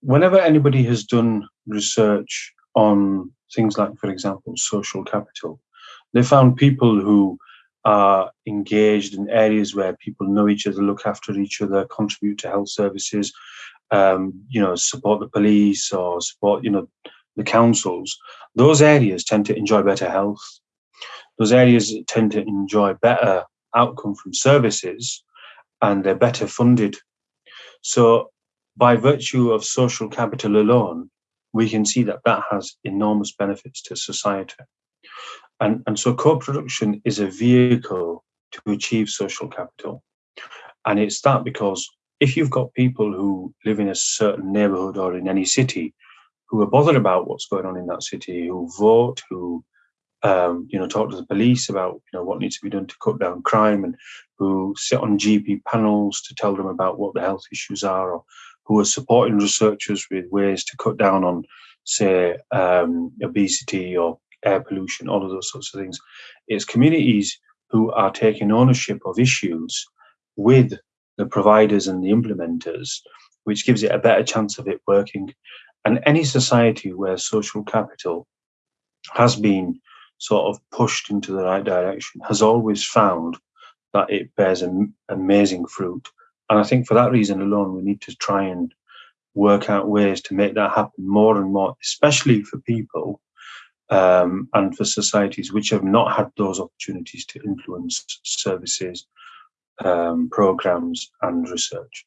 whenever anybody has done research on things like, for example, social capital, they found people who are engaged in areas where people know each other, look after each other, contribute to health services, um, you know, support the police or support, you know, the councils, those areas tend to enjoy better health. Those areas tend to enjoy better outcome from services and they're better funded. So by virtue of social capital alone, we can see that that has enormous benefits to society. And, and so co-production is a vehicle to achieve social capital. And it's that because if you've got people who live in a certain neighborhood or in any city who are bothered about what's going on in that city, who vote, who um, you know talk to the police about you know what needs to be done to cut down crime, and who sit on GP panels to tell them about what the health issues are, or who are supporting researchers with ways to cut down on, say, um, obesity or air pollution, all of those sorts of things. It's communities who are taking ownership of issues with the providers and the implementers, which gives it a better chance of it working. And any society where social capital has been sort of pushed into the right direction has always found that it bears amazing fruit. And I think for that reason alone, we need to try and work out ways to make that happen more and more, especially for people um, and for societies which have not had those opportunities to influence services, um, programs, and research.